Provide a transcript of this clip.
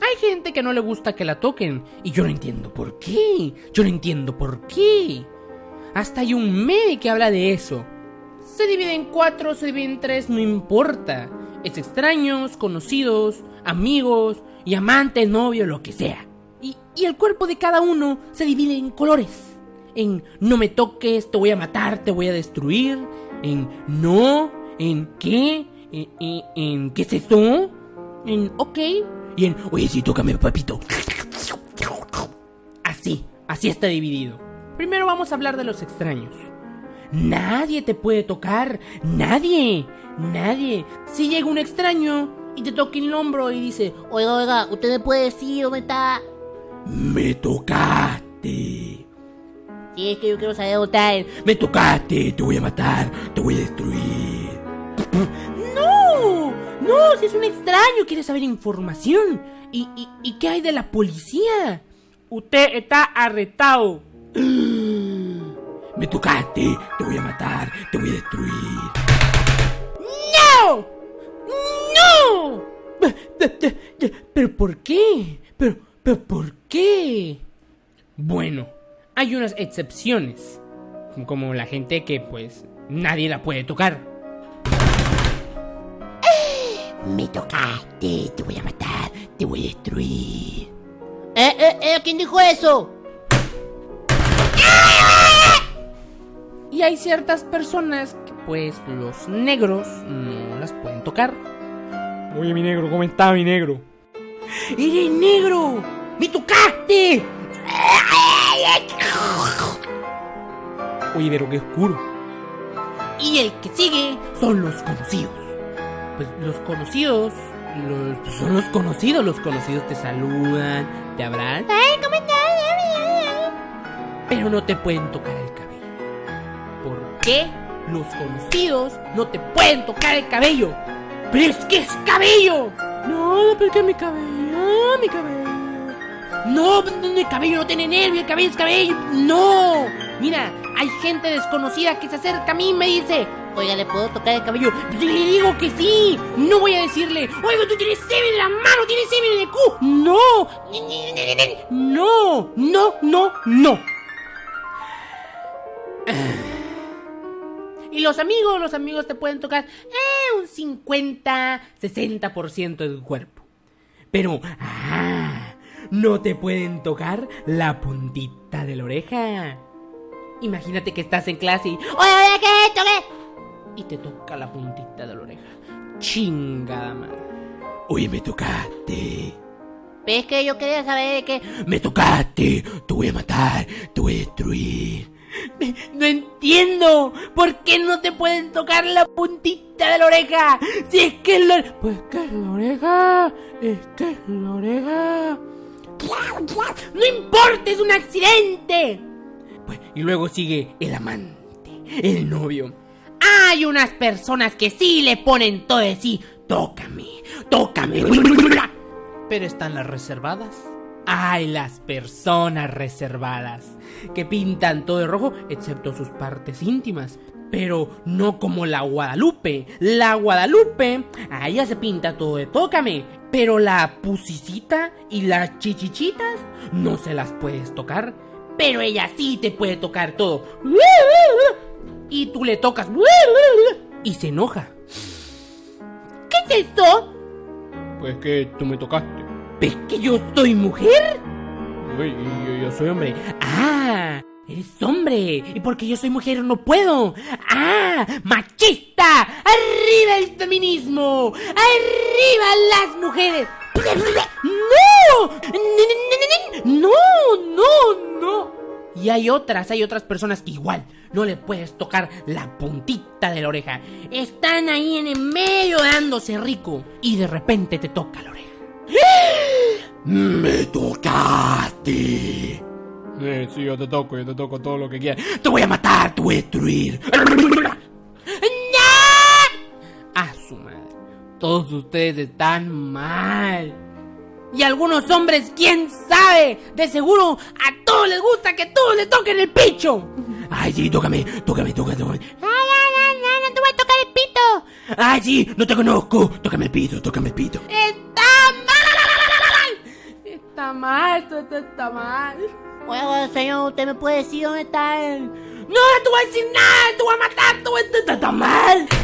Hay gente que no le gusta que la toquen y yo no entiendo por qué. Yo no entiendo por qué. Hasta hay un meme que habla de eso. Se divide en cuatro, se divide en tres, no importa. Es extraños, conocidos, amigos y amantes, novio, lo que sea. Y, y el cuerpo de cada uno se divide en colores. En no me toques, te voy a matar, te voy a destruir. En no, en qué, en, en, en qué es eso, en ok y en oye sí, tócame papito. Así, así está dividido. Primero vamos a hablar de los extraños. Nadie te puede tocar, nadie, nadie. Si llega un extraño y te toca el hombro y dice, Oiga, oiga, ¿usted me puede decir dónde está? me tocaste, Si es que yo quiero saber dónde está me tocaste, te voy a matar, te voy a destruir. No, si es un extraño, quiere saber información. ¿Y, y, y qué hay de la policía? Usted está arrestado. Me tocaste, te voy a matar, te voy a destruir. ¡No! ¡No! ¿Pero por qué? ¿Pero, pero por qué? Bueno, hay unas excepciones. Como la gente que pues nadie la puede tocar. Me tocaste, te voy a matar, te voy a destruir. ¿Eh, eh, eh? ¿Quién dijo eso? Y hay ciertas personas que pues los negros no las pueden tocar. Oye, mi negro, ¿cómo está mi negro? ¡Eres negro! ¡Me tocaste! Oye, pero qué oscuro. Y el que sigue son los conocidos. Pues los conocidos, los, pues, son los conocidos. Los conocidos te saludan, te abrazan. Ay, ¿cómo estás? pero no te pueden tocar el cabello. ¿Por qué los conocidos no te pueden tocar el cabello? ¡Pero es que es cabello! No, porque mi cabello, mi cabello. No, mi cabello no tiene nervio, el cabello es cabello. No. Mira, hay gente desconocida que se acerca a mí y me dice, Oiga, ¿le puedo tocar el cabello? yo le digo que sí. No voy a decirle, oiga, tú tienes semen en la mano, tienes semen en el cu. No. No, no, no, no. Y los amigos, los amigos te pueden tocar eh, un 50, 60% de tu cuerpo. Pero, ah, no te pueden tocar la puntita de la oreja. Imagínate que estás en clase y, Oye, oye, ¿qué es esto? ¿Qué? Y te toca la puntita de la oreja. Chingada madre. Oye, me tocaste. Es que yo quería saber de qué. Me tocaste. Te voy a matar. Te voy a destruir. No entiendo. ¿Por qué no te pueden tocar la puntita de la oreja? Si es que es la... Pues que es la oreja. Es que es la oreja. No importa, es un accidente. Pues, y luego sigue el amante, el novio. Hay unas personas que sí le ponen todo de sí. Tócame, tócame. Pero están las reservadas. Hay las personas reservadas que pintan todo de rojo excepto sus partes íntimas. Pero no como la Guadalupe. La Guadalupe, a ella se pinta todo de tócame. Pero la pusicita y las chichichitas no se las puedes tocar. Pero ella sí te puede tocar todo. Y tú le tocas. Y se enoja. ¿Qué es esto? Pues que tú me tocaste. ¿Ves que yo soy mujer? Uy, yo, yo soy hombre. Ah, eres hombre. Y porque yo soy mujer no puedo. Ah, machista. Arriba el feminismo. Arriba las mujeres. No. No, no, no. Y hay otras, hay otras personas que igual no le puedes tocar la puntita de la oreja. Están ahí en el medio dándose rico. Y de repente te toca la oreja. Me tocaste. Sí, yo te toco, yo te toco todo lo que quieras. Te voy a matar, te voy a destruir. ¡No! A su madre. Todos ustedes están mal. Y algunos hombres, quién sabe, de seguro a todos les gusta que todos le toquen el picho. Ay, sí, tócame, tócame, tócame, tócame. Ay, ay, ay, ay, no te voy a tocar el pito. Ay, sí, no te conozco. Tócame el pito, tócame el pito. Está mal. mal, esto, está mal. Bueno, señor, ¿usted me puede decir dónde está él? ¡No, no te voy a decir nada! ¡Te voy a matar! ¡Te